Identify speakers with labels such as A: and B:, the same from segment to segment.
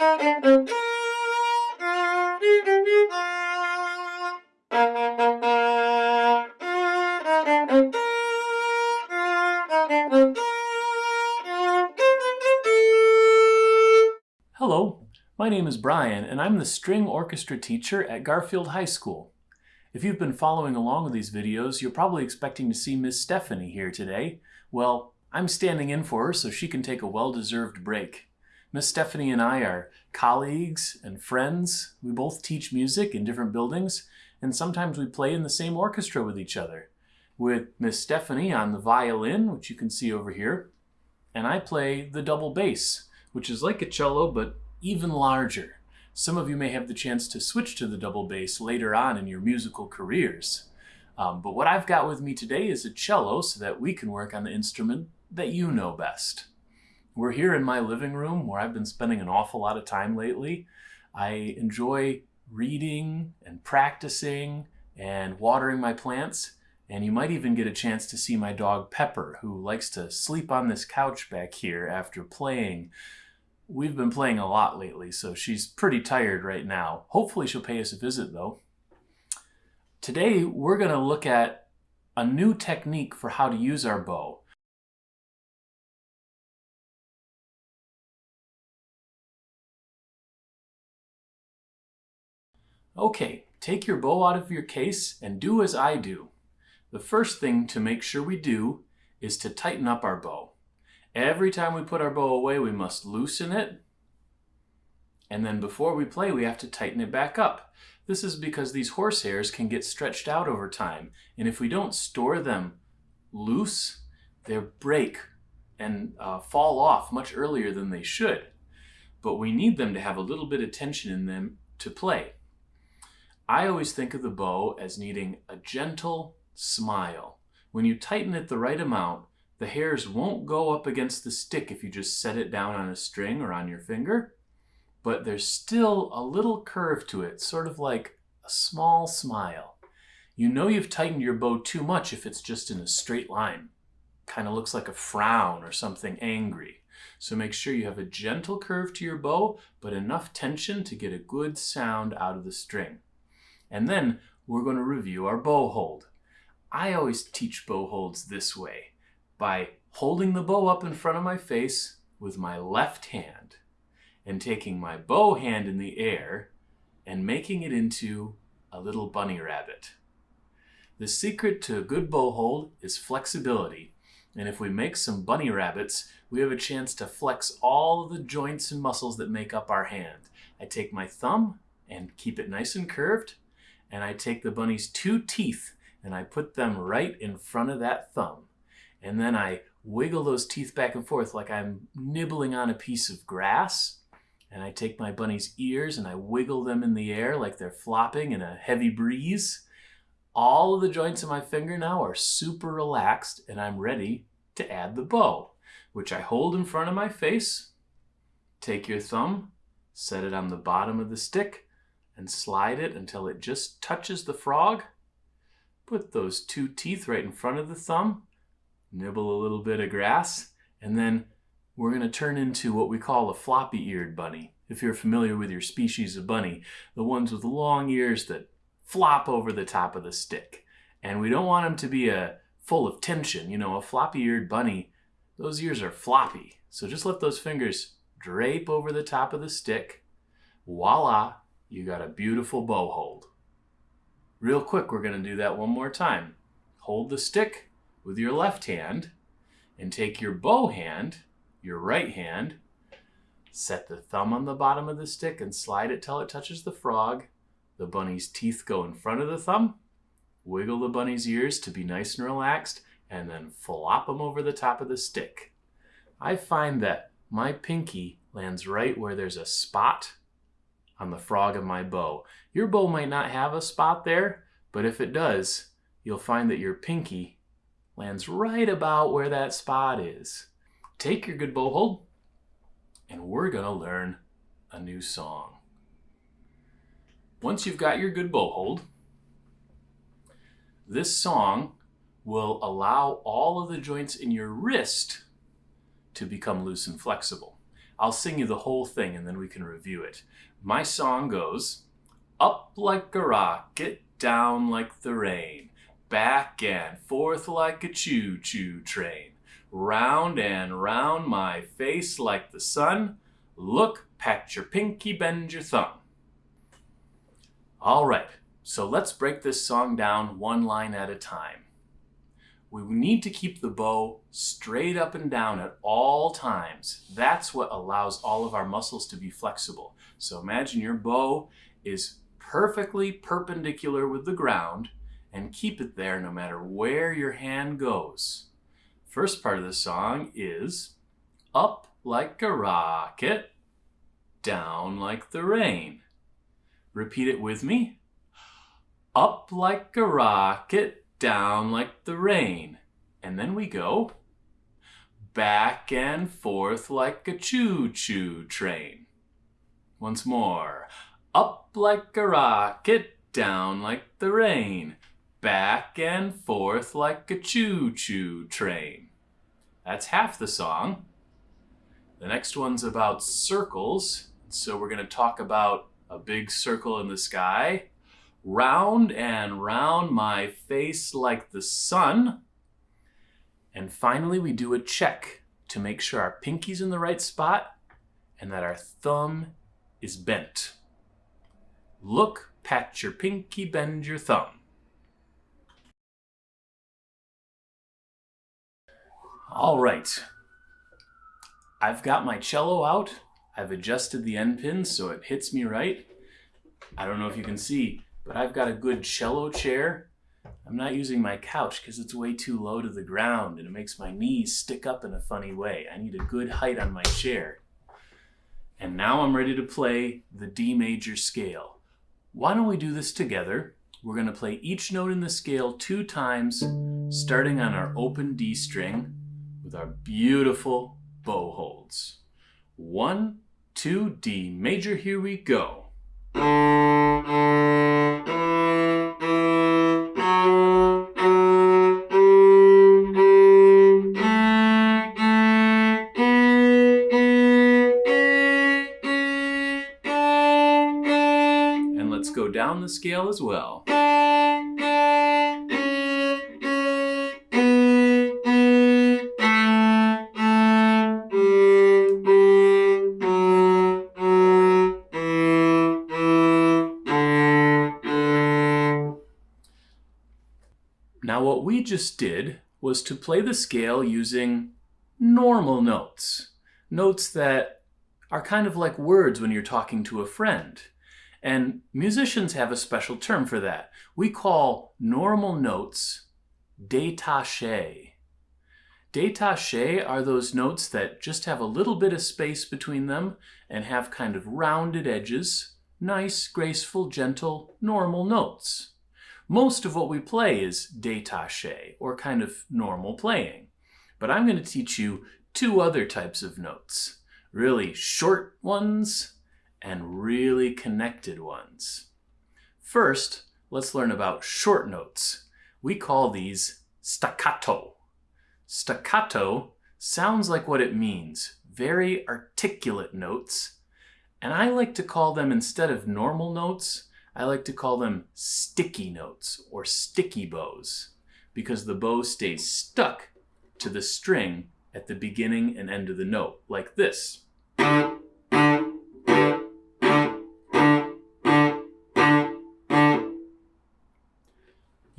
A: Hello, my name is Brian and I'm the string orchestra teacher at Garfield High School. If you've been following along with these videos, you're probably expecting to see Miss Stephanie here today. Well, I'm standing in for her so she can take a well-deserved break. Miss Stephanie and I are colleagues and friends. We both teach music in different buildings, and sometimes we play in the same orchestra with each other. With Miss Stephanie on the violin, which you can see over here, and I play the double bass, which is like a cello but even larger. Some of you may have the chance to switch to the double bass later on in your musical careers. Um, but what I've got with me today is a cello so that we can work on the instrument that you know best. We're here in my living room where I've been spending an awful lot of time lately. I enjoy reading and practicing and watering my plants. And you might even get a chance to see my dog Pepper, who likes to sleep on this couch back here after playing. We've been playing a lot lately, so she's pretty tired right now. Hopefully she'll pay us a visit though. Today we're going to look at a new technique for how to use our bow. Okay, take your bow out of your case and do as I do. The first thing to make sure we do is to tighten up our bow. Every time we put our bow away, we must loosen it. And then before we play, we have to tighten it back up. This is because these horsehairs can get stretched out over time. And if we don't store them loose, they'll break and uh, fall off much earlier than they should. But we need them to have a little bit of tension in them to play. I always think of the bow as needing a gentle smile. When you tighten it the right amount, the hairs won't go up against the stick if you just set it down on a string or on your finger, but there's still a little curve to it, sort of like a small smile. You know you've tightened your bow too much if it's just in a straight line. Kind of looks like a frown or something angry. So make sure you have a gentle curve to your bow, but enough tension to get a good sound out of the string. And then we're going to review our bow hold. I always teach bow holds this way, by holding the bow up in front of my face with my left hand and taking my bow hand in the air and making it into a little bunny rabbit. The secret to a good bow hold is flexibility. And if we make some bunny rabbits, we have a chance to flex all the joints and muscles that make up our hand. I take my thumb and keep it nice and curved and I take the bunny's two teeth and I put them right in front of that thumb. And then I wiggle those teeth back and forth like I'm nibbling on a piece of grass. And I take my bunny's ears and I wiggle them in the air like they're flopping in a heavy breeze. All of the joints of my finger now are super relaxed and I'm ready to add the bow, which I hold in front of my face. Take your thumb, set it on the bottom of the stick, and slide it until it just touches the frog. Put those two teeth right in front of the thumb, nibble a little bit of grass, and then we're going to turn into what we call a floppy-eared bunny. If you're familiar with your species of bunny, the ones with long ears that flop over the top of the stick. And we don't want them to be a, uh, full of tension. You know, a floppy-eared bunny, those ears are floppy. So just let those fingers drape over the top of the stick. Voila, you got a beautiful bow hold. Real quick, we're going to do that one more time. Hold the stick with your left hand and take your bow hand, your right hand, set the thumb on the bottom of the stick and slide it till it touches the frog. The bunny's teeth go in front of the thumb. Wiggle the bunny's ears to be nice and relaxed and then flop them over the top of the stick. I find that my pinky lands right where there's a spot on the frog of my bow. Your bow might not have a spot there, but if it does, you'll find that your pinky lands right about where that spot is. Take your good bow hold, and we're to learn a new song. Once you've got your good bow hold, this song will allow all of the joints in your wrist to become loose and flexible. I'll sing you the whole thing and then we can review it. My song goes, Up like a rocket, down like the rain, back and forth like a choo-choo train, round and round my face like the sun, look pat your pinky, bend your thumb. All right, so let's break this song down one line at a time. We need to keep the bow straight up and down at all times. That's what allows all of our muscles to be flexible. So imagine your bow is perfectly perpendicular with the ground and keep it there no matter where your hand goes. First part of the song is up like a rocket, down like the rain. Repeat it with me. Up like a rocket, down like the rain. And then we go back and forth like a choo-choo train. Once more. Up like a rocket, down like the rain. Back and forth like a choo-choo train. That's half the song. The next one's about circles. So we're going to talk about a big circle in the sky round and round my face like the sun. And finally, we do a check to make sure our pinky's in the right spot and that our thumb is bent. Look, pat your pinky, bend your thumb. All right. I've got my cello out. I've adjusted the end pin so it hits me right. I don't know if you can see, but I've got a good cello chair. I'm not using my couch because it's way too low to the ground and it makes my knees stick up in a funny way. I need a good height on my chair. And now I'm ready to play the D major scale. Why don't we do this together? We're going to play each note in the scale two times, starting on our open D string with our beautiful bow holds. One, two, D major, here we go. The scale as well. Now what we just did was to play the scale using normal notes. Notes that are kind of like words when you're talking to a friend. And musicians have a special term for that. We call normal notes détachés. Détachés are those notes that just have a little bit of space between them and have kind of rounded edges. Nice, graceful, gentle, normal notes. Most of what we play is détaché, or kind of normal playing. But I'm going to teach you two other types of notes. Really short ones and really connected ones. First, let's learn about short notes. We call these staccato. Staccato sounds like what it means, very articulate notes. And I like to call them, instead of normal notes, I like to call them sticky notes or sticky bows because the bow stays stuck to the string at the beginning and end of the note, like this.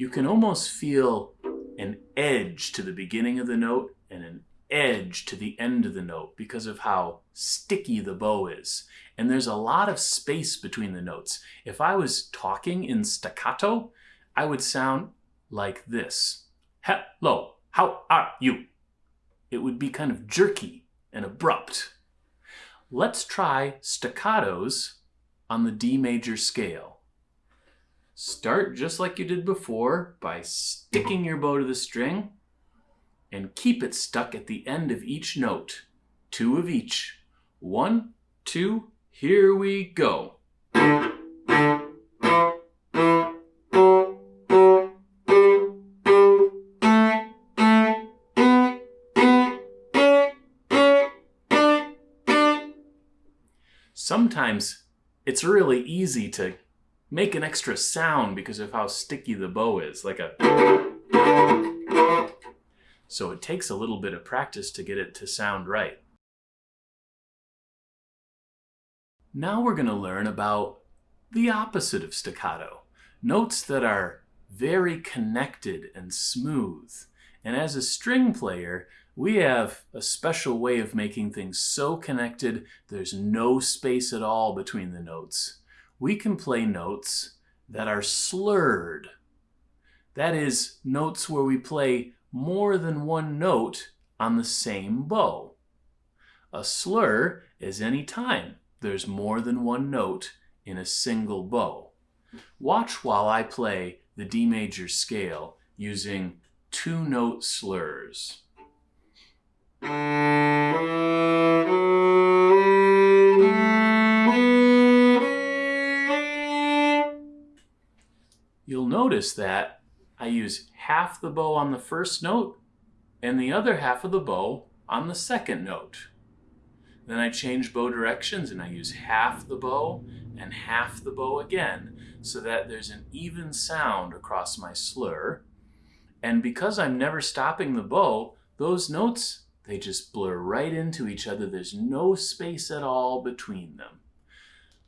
A: You can almost feel an edge to the beginning of the note and an edge to the end of the note because of how sticky the bow is. And there's a lot of space between the notes. If I was talking in staccato, I would sound like this. Hello, how are you? It would be kind of jerky and abrupt. Let's try staccatos on the D major scale. Start just like you did before by sticking your bow to the string and keep it stuck at the end of each note. Two of each. One, two, here we go. Sometimes it's really easy to make an extra sound because of how sticky the bow is, like a... So it takes a little bit of practice to get it to sound right. Now we're going to learn about the opposite of staccato. Notes that are very connected and smooth. And as a string player, we have a special way of making things so connected there's no space at all between the notes. We can play notes that are slurred. That is, notes where we play more than one note on the same bow. A slur is any time there's more than one note in a single bow. Watch while I play the D major scale using two note slurs. Notice that I use half the bow on the first note and the other half of the bow on the second note. Then I change bow directions and I use half the bow and half the bow again so that there's an even sound across my slur. And because I'm never stopping the bow, those notes, they just blur right into each other. There's no space at all between them.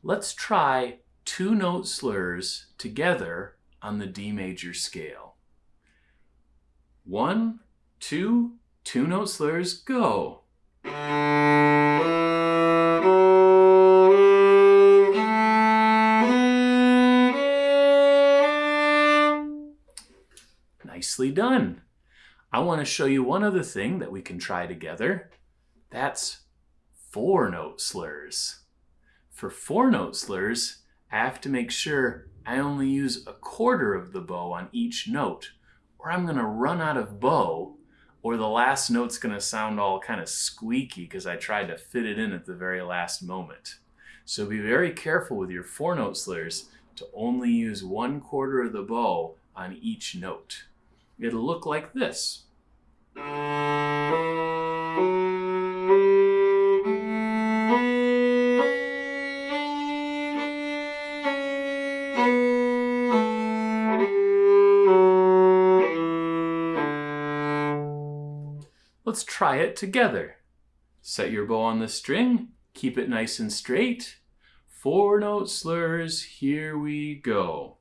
A: Let's try two note slurs together on the D major scale. One, two, two note slurs, go. Nicely done. I want to show you one other thing that we can try together. That's four note slurs. For four note slurs, I have to make sure I only use a quarter of the bow on each note, or I'm going to run out of bow, or the last note's going to sound all kind of squeaky because I tried to fit it in at the very last moment. So be very careful with your four note slurs to only use one quarter of the bow on each note. It'll look like this. Let's try it together. Set your bow on the string, keep it nice and straight. Four note slurs, here we go.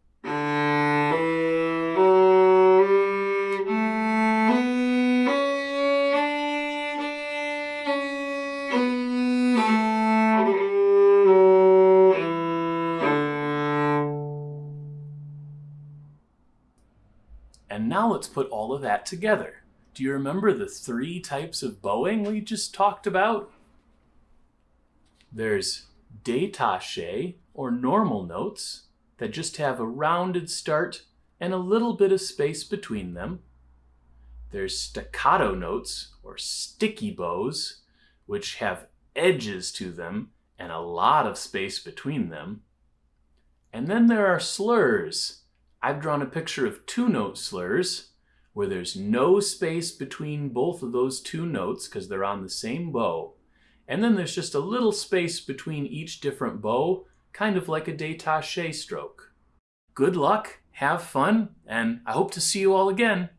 A: And now let's put all of that together. Do you remember the three types of bowing we just talked about? There's détaché, or normal notes, that just have a rounded start and a little bit of space between them. There's staccato notes, or sticky bows, which have edges to them and a lot of space between them. And then there are slurs. I've drawn a picture of two note slurs where there's no space between both of those two notes because they're on the same bow. And then there's just a little space between each different bow, kind of like a détaché stroke. Good luck, have fun, and I hope to see you all again.